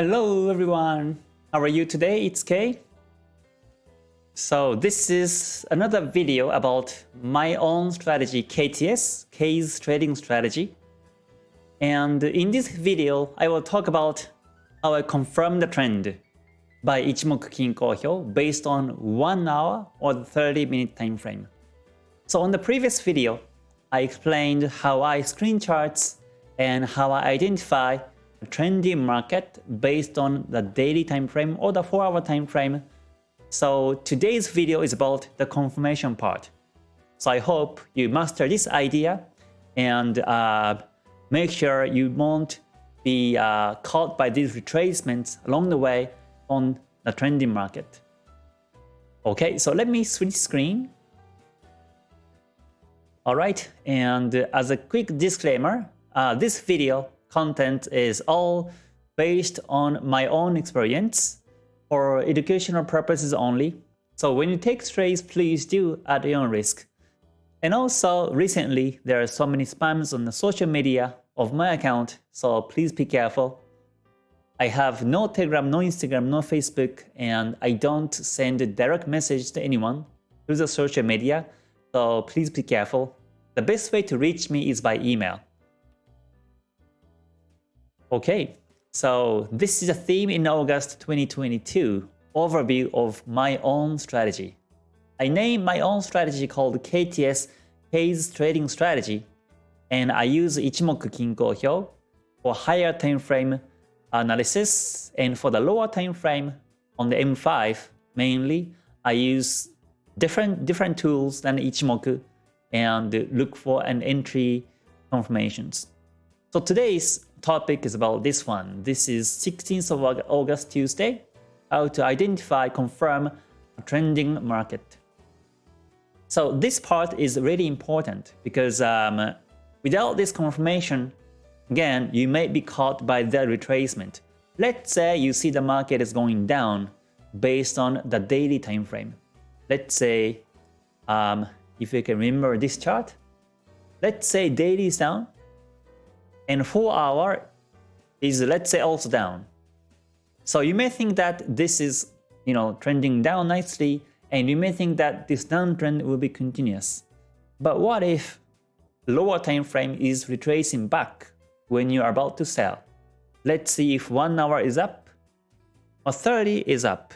Hello everyone, how are you today? It's Kay. So this is another video about my own strategy KTS, K's trading strategy. And in this video, I will talk about how I confirm the trend by Ichimoku Kinko Hyo based on 1 hour or 30 minute time frame. So on the previous video, I explained how I screen charts and how I identify trendy market based on the daily time frame or the 4 hour time frame. So today's video is about the confirmation part. So I hope you master this idea and uh, make sure you won't be uh, caught by these retracements along the way on the trending market. Okay, so let me switch screen Alright, and as a quick disclaimer, uh, this video content is all based on my own experience for educational purposes only. So when you take trades, please do at your own risk. And also, recently, there are so many spams on the social media of my account, so please be careful. I have no Telegram, no Instagram, no Facebook, and I don't send a direct message to anyone through the social media. So please be careful. The best way to reach me is by email. Okay, so this is a theme in August 2022, overview of my own strategy. I named my own strategy called KTS, K's Trading Strategy, and I use Ichimoku Kinko Hyo for higher time frame analysis, and for the lower time frame on the M5, mainly, I use different different tools than Ichimoku and look for an entry confirmations. So today's topic is about this one. This is 16th of August Tuesday, how to identify, confirm a trending market. So this part is really important because um, without this confirmation, again, you may be caught by the retracement. Let's say you see the market is going down based on the daily time frame. Let's say um, if you can remember this chart, let's say daily is down and 4 hour is let's say also down. So you may think that this is you know trending down nicely and you may think that this downtrend will be continuous. But what if lower time frame is retracing back when you are about to sell? Let's see if 1 hour is up or 30 is up.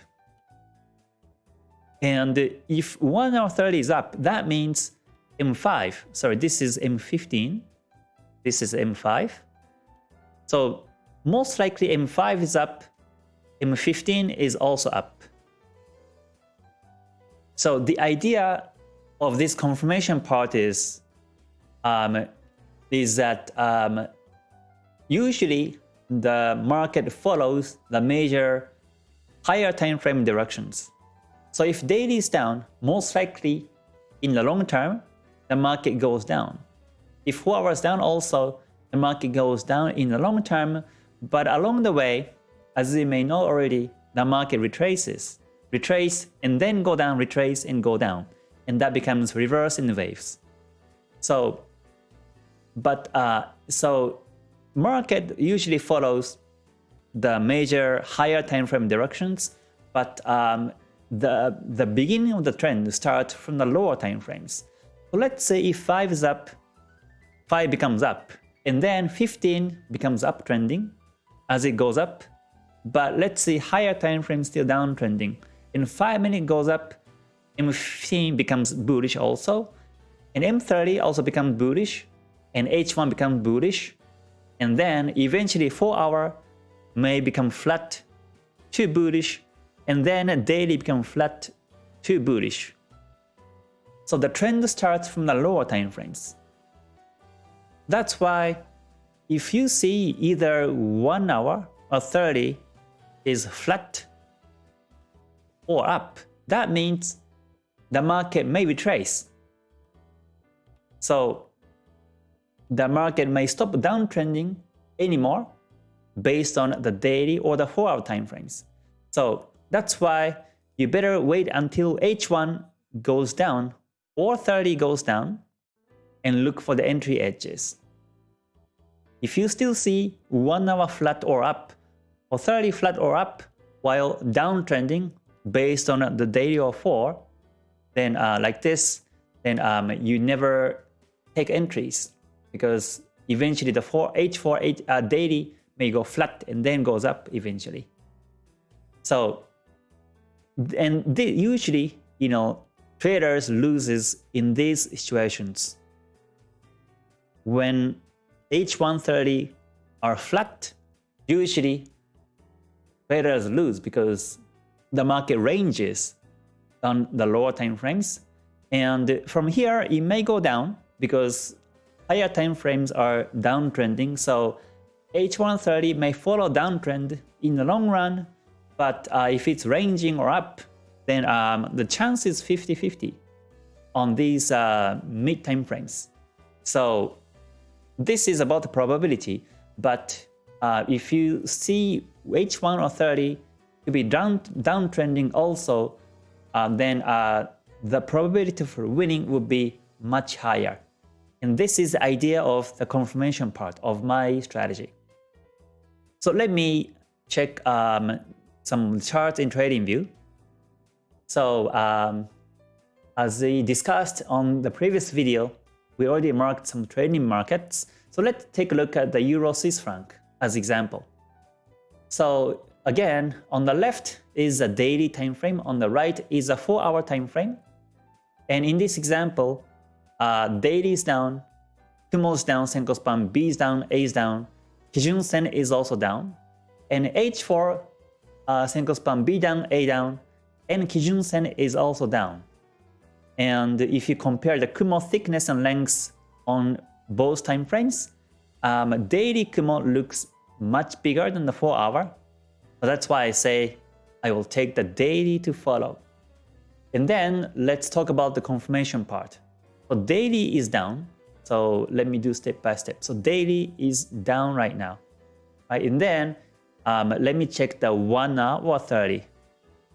And if 1 hour 30 is up, that means M5, sorry, this is M15, this is M5. So most likely M5 is up, M15 is also up. So the idea of this confirmation part is, um, is that um, usually the market follows the major higher time frame directions. So if daily is down, most likely in the long term, the market goes down. If 4 hours down also, the market goes down in the long term, but along the way, as you may know already, the market retraces, retrace and then go down, retrace and go down. And that becomes reverse in waves. So, but uh, so market usually follows the major higher time frame directions, but um, the, the beginning of the trend starts from the lower time frames. So let's say if 5 is up, 5 becomes up, and then 15 becomes uptrending as it goes up. But let's see higher time frame still downtrending. In 5 minute goes up, M15 becomes bullish also, and M30 also becomes bullish, and H1 becomes bullish, and then eventually 4 hour may become flat to bullish and then daily become flat to bullish. So the trend starts from the lower time frames. That's why if you see either 1 hour or 30 is flat or up, that means the market may retrace. So the market may stop downtrending anymore based on the daily or the 4 hour time frames. So that's why you better wait until H1 goes down or 30 goes down and look for the entry edges. If you still see 1 hour flat or up or 30 flat or up while downtrending based on the daily or 4, then uh, like this, then um, you never take entries because eventually the 4 H4 H, uh, daily may go flat and then goes up eventually. So, and usually, you know, traders loses in these situations. When H130 are flat, usually traders lose because the market ranges on the lower time frames. And from here, it may go down because higher time frames are downtrending. So H130 may follow downtrend in the long run, but uh, if it's ranging or up, then um, the chance is 50-50 on these uh, mid time frames. So this is about the probability, but uh, if you see H1 or 30 to be down downtrending also, uh, then uh, the probability for winning would be much higher. And this is the idea of the confirmation part of my strategy. So let me check um, some charts in TradingView. So um, as we discussed on the previous video, we already marked some trading markets. So let's take a look at the Euro Swiss franc as example. So again, on the left is a daily time frame, on the right is a 4-hour time frame. And in this example, uh, daily is down, Kumo is down, Senko span B is down, A is down, Kijun Sen is also down, and H4 uh, Senko span B down, A down, and Kijun Sen is also down. And if you compare the Kumo thickness and length on both time frames, um, daily Kumo looks much bigger than the 4 hour. That's why I say I will take the daily to follow. And then let's talk about the confirmation part. So daily is down. So let me do step by step. So daily is down right now. Right? And then um, let me check the 1 hour or 30.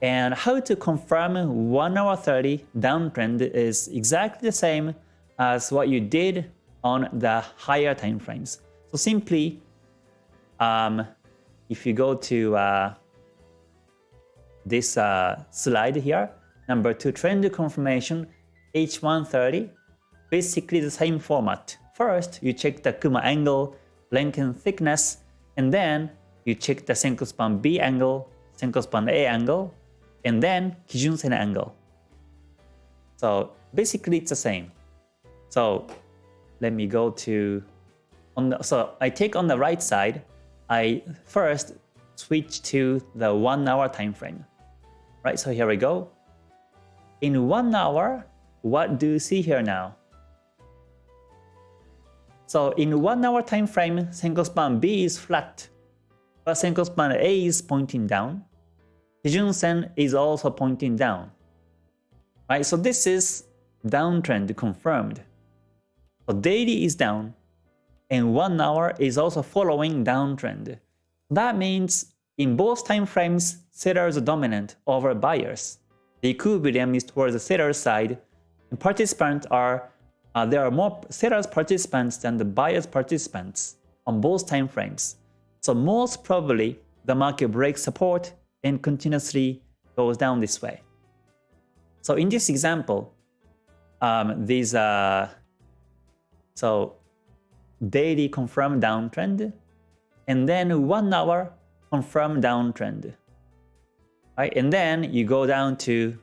And how to confirm 1 hour 30 downtrend is exactly the same as what you did on the higher time frames. So simply, um, if you go to uh, this uh, slide here, number 2 trend confirmation H130, basically the same format. First, you check the Kumo angle, length and thickness, and then you check the Senko span B angle, Senko span A angle, and then Kijun Sen angle. So basically it's the same. So let me go to, on the, so I take on the right side, I first switch to the one hour time frame. Right, so here we go. In one hour, what do you see here now? So in one hour time frame, Senko span B is flat, but Senko span A is pointing down. Kijun Sen is also pointing down. Right, so this is downtrend confirmed. So daily is down, and 1 hour is also following downtrend. That means in both time frames, sellers are dominant over buyers. The equilibrium is towards the seller's side, and participants are uh, there are more sellers participants than the buyers participants on both time frames. So most probably the market breaks support and continuously goes down this way. So in this example, um, these uh, so daily confirm downtrend, and then one hour confirm downtrend. Right, and then you go down to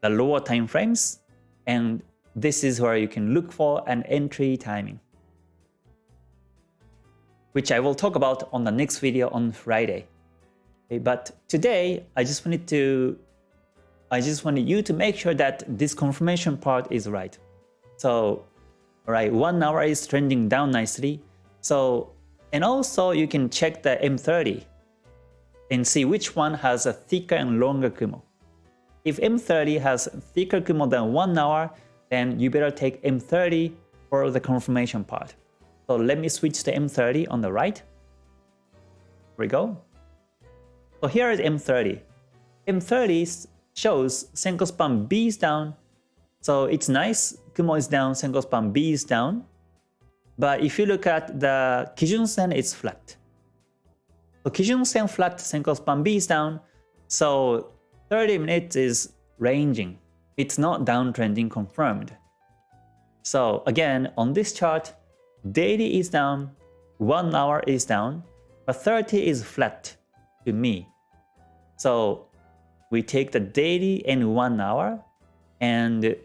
the lower time frames, and this is where you can look for an entry timing, which I will talk about on the next video on Friday. Okay, but today, I just wanted to, I just wanted you to make sure that this confirmation part is right. So, right, one hour is trending down nicely. So, and also you can check the M30 and see which one has a thicker and longer Kumo. If M30 has thicker Kumo than one hour, then you better take M30 for the confirmation part. So let me switch to M30 on the right. Here we go. So here is M30. M30 shows Senko span B is down. So it's nice. Kumo is down, Senko span B is down. But if you look at the Kijun Sen, it's flat. So Kijun Sen flat, Senko span B is down. So 30 minutes is ranging. It's not downtrending confirmed. So again, on this chart, daily is down, 1 hour is down, but 30 is flat to me. So we take the daily and 1 hour and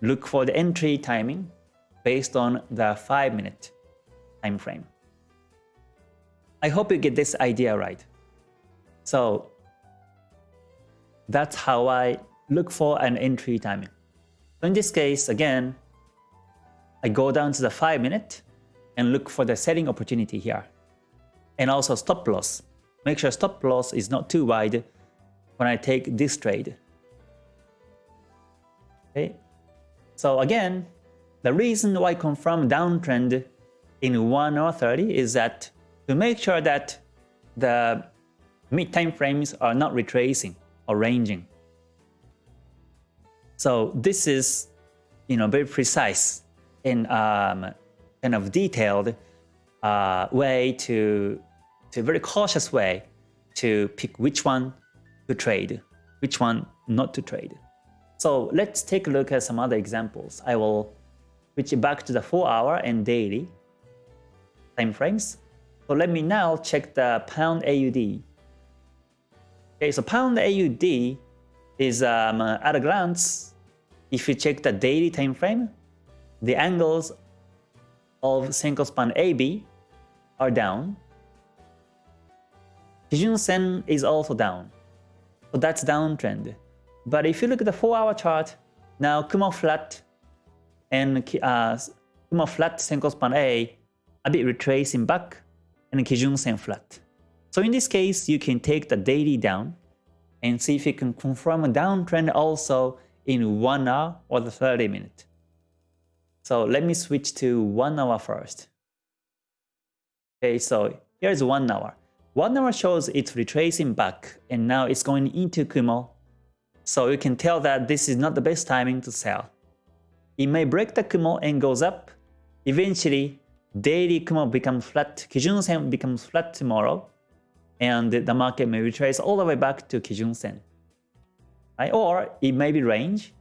look for the entry timing based on the 5 minute time frame. I hope you get this idea right. So that's how I look for an entry timing. So in this case, again, I go down to the 5 minute and look for the selling opportunity here. And also stop loss. Make sure stop loss is not too wide when I take this trade. Okay. So again, the reason why I confirm downtrend in 1 hour 30 is that to make sure that the mid time frames are not retracing or ranging. So this is, you know, very precise and um, kind of detailed uh, way to, to very cautious way to pick which one to trade, which one not to trade. So let's take a look at some other examples. I will switch back to the 4 hour and daily time frames. So let me now check the pound AUD. Okay, so pound AUD is um, at a glance, if you check the daily time frame, the angles of Senko span AB are down. Kijun Sen is also down. So that's downtrend. But if you look at the 4-hour chart, now Kumo flat and uh, Kumo flat Senko span A a bit retracing back and Kijun Sen flat. So in this case, you can take the daily down and see if you can confirm a downtrend also in 1 hour or the 30 minute. So let me switch to 1 hour first. Okay, so here's 1 hour. 1 hour shows it's retracing back and now it's going into Kumo. So you can tell that this is not the best timing to sell. It may break the Kumo and goes up. Eventually, daily Kumo becomes flat, Kijun Sen becomes flat tomorrow, and the market may retrace all the way back to Kijun Sen. Right? Or it may be range,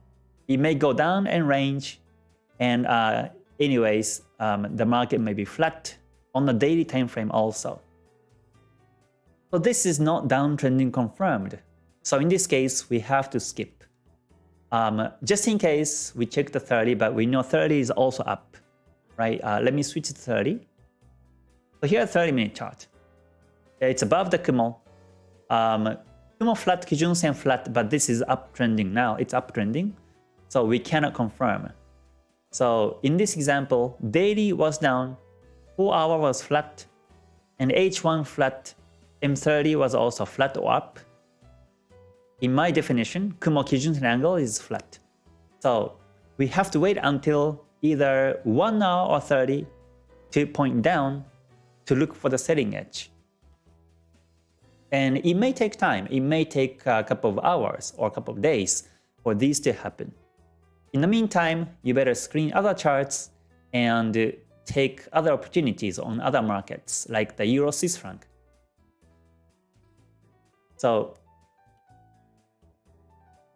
it may go down and range, and uh, anyways, um, the market may be flat on the daily time frame also. So this is not downtrending confirmed. So in this case, we have to skip. Um, just in case, we check the 30, but we know 30 is also up right? Uh, let me switch to 30. So here 30 minute chart. It's above the Kumo. Um, Kumo flat, Kijun Sen flat, but this is uptrending now. It's uptrending. So we cannot confirm. So in this example, daily was down, 4 hour was flat, and H1 flat, M30 was also flat or up. In my definition, Kumo Kijun Sen angle is flat. So we have to wait until either 1 hour or 30 to point down to look for the setting edge. And it may take time. It may take a couple of hours or a couple of days for these to happen. In the meantime, you better screen other charts and take other opportunities on other markets like the Euro Swiss franc. So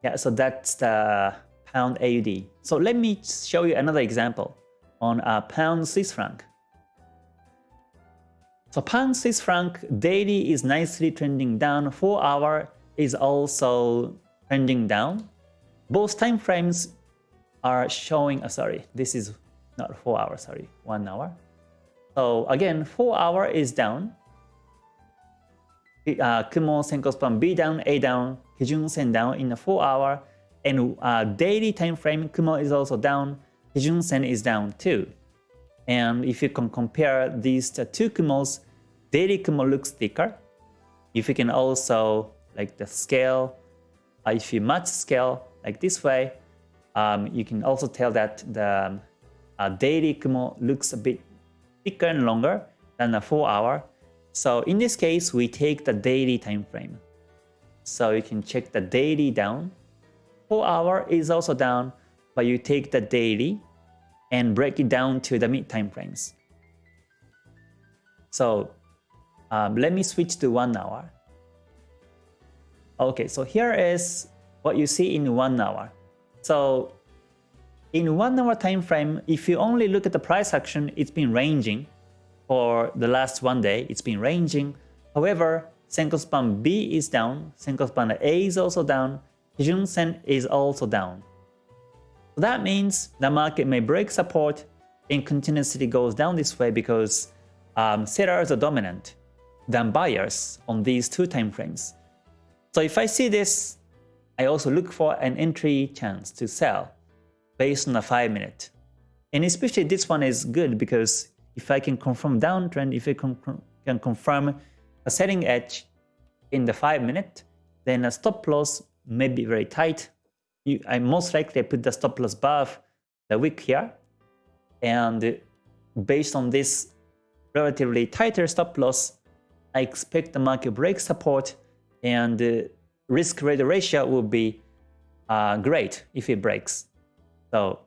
yeah, so that's the pound AUD. So let me show you another example on a pound Swiss franc. So pound Swiss franc daily is nicely trending down, 4 hour is also trending down. Both time frames are showing, uh, sorry, this is not 4 hours, sorry, 1 hour. So again, 4 hour is down. Uh, Kumo Senko span B down, A down, Kijun Sen down in the 4 hour and uh, daily time frame, Kumo is also down, Kijun Sen is down too. And if you can compare these two Kumos, daily Kumo looks thicker. If you can also, like the scale, uh, if you match scale like this way, um, you can also tell that the uh, daily Kumo looks a bit thicker and longer than a 4 hour. So in this case, we take the daily time frame. So you can check the daily down 4 hour is also down, but you take the daily and break it down to the mid time frames. So Um, let me switch to one hour. Okay, so here is what you see in one hour. So in one hour time frame, if you only look at the price action, it's been ranging for the last one day. It's been ranging. However, Senko span B is down, Senko span A is also down, Kijun Sen is also down. So that means the market may break support and continuously goes down this way because um, sellers are dominant than buyers on these two time frames. So if I see this, I also look for an entry chance to sell based on a 5 minute. And especially this one is good because if I can confirm downtrend, if I can confirm a selling edge in the 5 minute, then a stop loss may be very tight. You, I most likely put the stop loss above the wick here. And based on this relatively tighter stop loss, I expect the market break support and the risk rate ratio will be uh, great if it breaks. So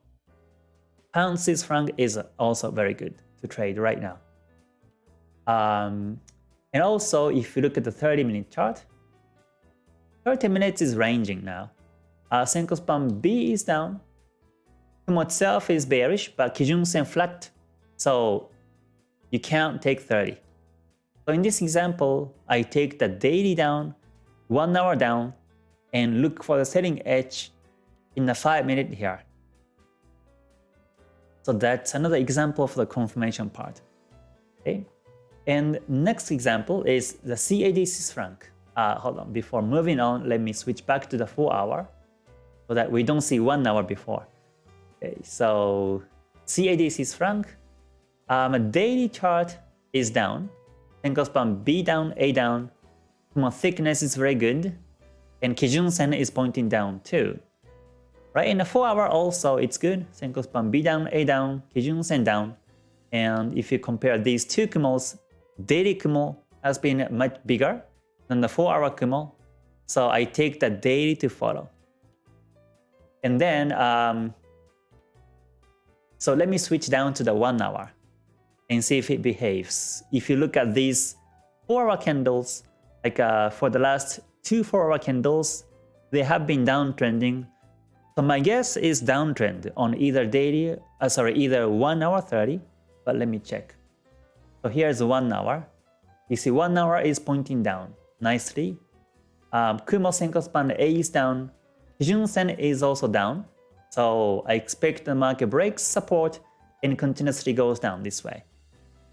pound Swiss franc is also very good to trade right now. Um, and also, if you look at the 30 minute chart, 30 minutes is ranging now. Uh, Senko span B is down. Kumo itself is bearish, but Kijun Sen flat. So you can't take 30. So in this example, I take the daily down, one hour down, and look for the selling edge in the 5 minute here. So that's another example of the confirmation part. Okay. And next example is the CAD Swiss franc. Uh, hold on, before moving on, let me switch back to the 4 hour so that we don't see 1 hour before. Okay, so CAD Swiss franc, um, daily chart is down, Senko span B down, A down, Kumo thickness is very good, and Kijun Sen is pointing down too. Right, in the 4 hour also it's good, Senko span B down, A down, Kijun Sen down, and if you compare these two Kumos, daily Kumo has been much bigger than the 4 hour Kumo. So I take the daily to follow. And then, um, so let me switch down to the 1 hour and see if it behaves. If you look at these 4 hour candles, like uh, for the last two 4 hour candles, they have been downtrending. So my guess is downtrend on either daily, uh, sorry, either 1 hour 30, but let me check. So here's 1 hour. You see 1 hour is pointing down nicely. Um, Kumo Senko span A is down. Kijun Sen is also down. So I expect the market breaks support and continuously goes down this way.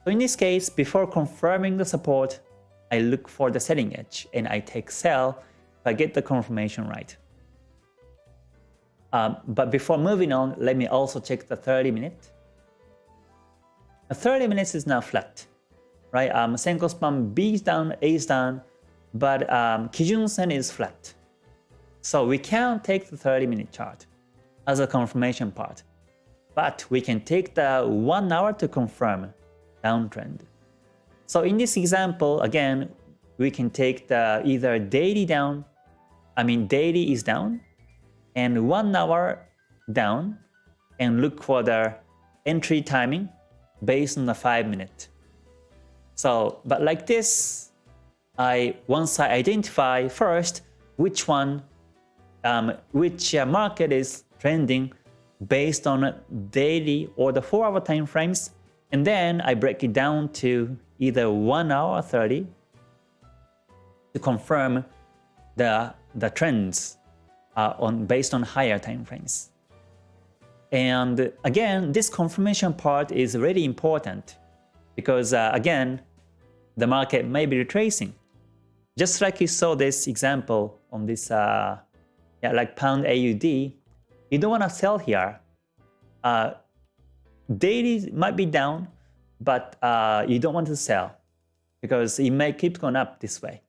So in this case, before confirming the support, I look for the selling edge and I take sell if I get the confirmation right. Um, but before moving on, let me also check the 30 minute. The 30 minutes is now flat, right? Um, Senko span B is down, A is down, but um, Kijun Sen is flat. So we can't take the 30 minute chart as a confirmation part, but we can take the 1 hour to confirm downtrend. So in this example, again, we can take the either daily down, I mean daily is down, and 1 hour down, and look for the entry timing based on the 5 minute. So, but like this, I once I identify first which one, um, which uh, market is trending based on daily or the 4 hour time frames, and then I break it down to either 1 hour or 30 to confirm the, the trends uh, on based on higher time frames. And again, this confirmation part is really important because uh, again, the market may be retracing. Just like you saw this example on this, uh, yeah, like pound AUD, you don't want to sell here. Uh, daily might be down, but uh, you don't want to sell because it may keep going up this way.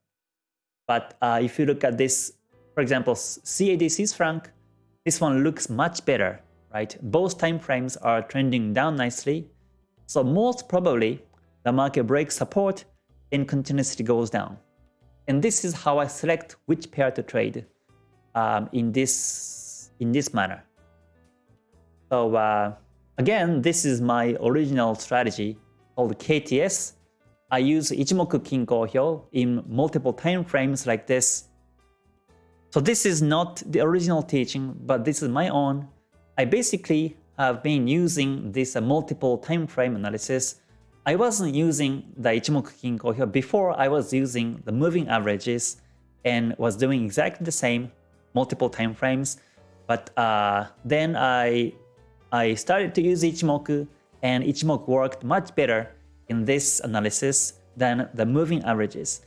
But uh, if you look at this, for example, CAD Swiss franc, this one looks much better, right? Both time frames are trending down nicely. So most probably, the market breaks support and continuously goes down. And this is how I select which pair to trade um, in this in this manner. So uh, again, this is my original strategy called KTS. I use Ichimoku Kinko Hyo in multiple time frames like this. So this is not the original teaching, but this is my own. I basically have been using this uh, multiple time frame analysis. I wasn't using the Ichimoku Kinko Hyo before I was using the moving averages and was doing exactly the same multiple time frames. But uh, then I I started to use Ichimoku and Ichimoku worked much better in this analysis than the moving averages.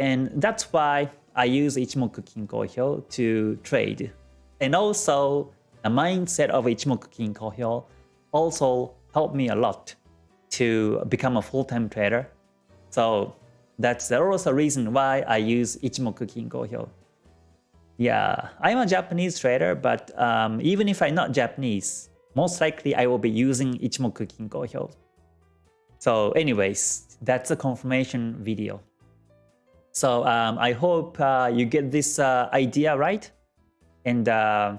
And that's why I use Ichimoku Kinko Hyo to trade. And also, the mindset of Ichimoku Kinko Hyo also helped me a lot to become a full-time trader. So that's also a reason why I use Ichimoku Kinko Hyo. Yeah, I'm a Japanese trader, but um, even if I'm not Japanese, most likely I will be using Ichimoku Kinko Hyo. So anyways, that's a confirmation video. So um, I hope uh, you get this uh, idea right and uh,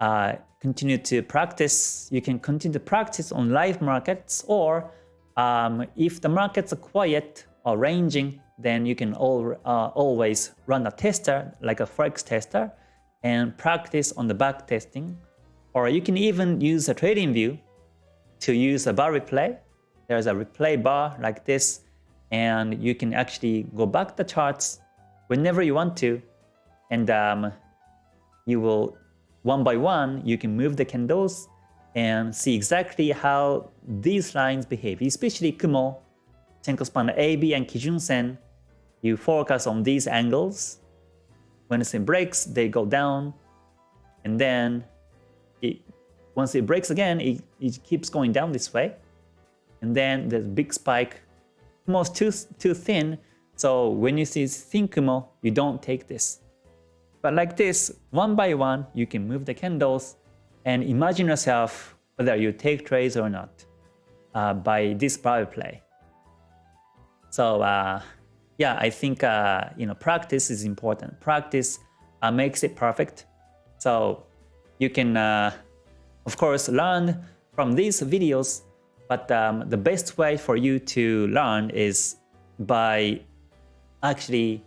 uh continue to practice. You can continue to practice on live markets or um, if the markets are quiet or ranging, then you can all, uh, always run a tester like a Forex tester and practice on the back testing or you can even use a TradingView to use a bar replay. There's a replay bar like this, and you can actually go back the charts whenever you want to, and um, you will, one by one, you can move the candles and see exactly how these lines behave, especially Kumo, Senko span AB and Kijun Sen. You focus on these angles. When it breaks, they go down, and then it, once it breaks again, it, it keeps going down this way. And then there's big spike, almost too, too thin. So when you see thin Kumo, you don't take this. But like this, one by one, you can move the candles and imagine yourself whether you take trades or not uh, by this bar replay. So uh, yeah, I think uh, you know practice is important. Practice uh, makes it perfect. So you can, uh, of course, learn from these videos, but um, the best way for you to learn is by actually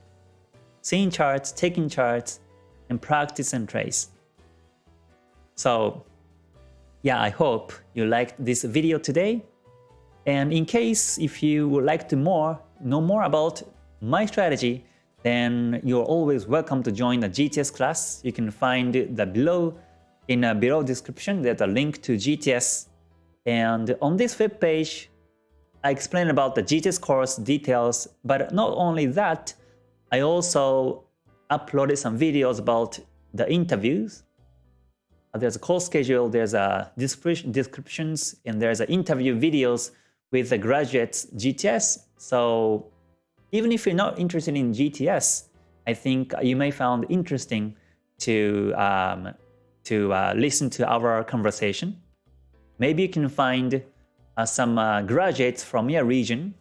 seeing charts, taking charts, and practice and trace. So yeah, I hope you liked this video today. And in case if you would like to more know more about my strategy, then you're always welcome to join the GTS class. You can find the below in a below description, there's a link to GTS. And on this web page, I explain about the GTS course details, but not only that, I also uploaded some videos about the interviews. There's a course schedule, there's a descriptions, and there's a interview videos with the graduates GTS. So even if you're not interested in GTS, I think you may find interesting to um, to uh, listen to our conversation. Maybe you can find uh, some uh, graduates from your region.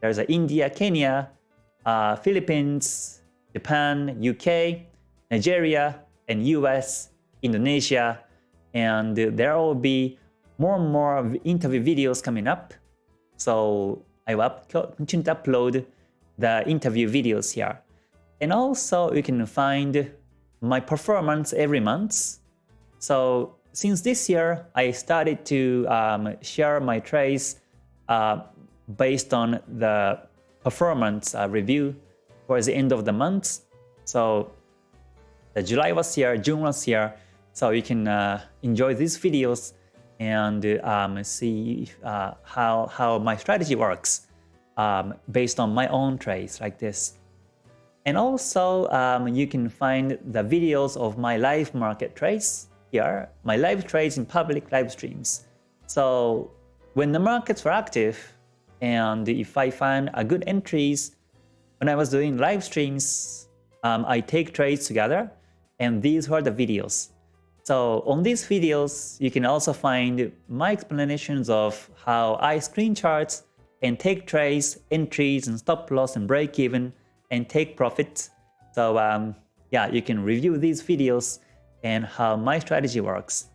There's India, Kenya, uh, Philippines, Japan, UK, Nigeria, and US, Indonesia, and there will be more and more interview videos coming up. So I will continue to upload the interview videos here. And also you can find my performance every month so since this year, I started to um, share my trades uh, based on the performance uh, review towards the end of the month. So the July was here, June was here. So you can uh, enjoy these videos and um, see uh, how, how my strategy works um, based on my own trades like this. And also, um, you can find the videos of my live market trades here, my live trades in public live streams. So when the markets were active, and if I find a good entries, when I was doing live streams, um, I take trades together, and these were the videos. So on these videos, you can also find my explanations of how I screen charts and take trades, entries, and stop loss and break even, and take profits. So um, yeah, you can review these videos and how my strategy works.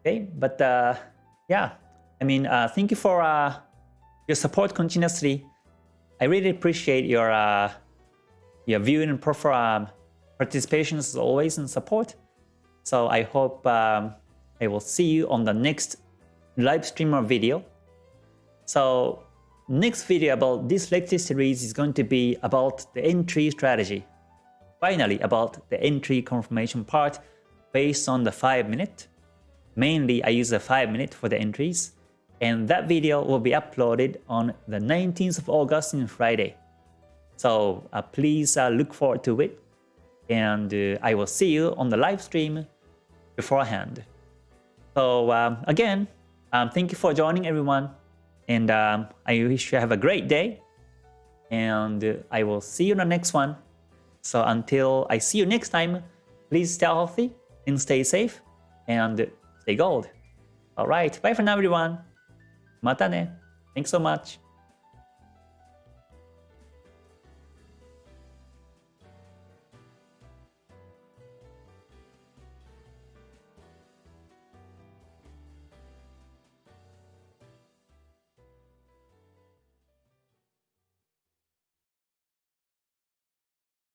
Okay, but uh, yeah, I mean, uh, thank you for uh, your support continuously. I really appreciate your uh, your viewing and prefer um, participation as always and support. So I hope um, I will see you on the next live stream or video. So next video about this lecture series is going to be about the entry strategy. Finally, about the entry confirmation part based on the 5 minute. Mainly, I use the 5 minute for the entries. And that video will be uploaded on the 19th of August in Friday. So uh, please uh, look forward to it. And uh, I will see you on the live stream beforehand. So um, again, um, thank you for joining everyone. And um, I wish you have a great day. And uh, I will see you in the next one. So until I see you next time, please stay healthy and stay safe and stay gold. Alright, bye for now everyone. Mata ne. Thanks so much.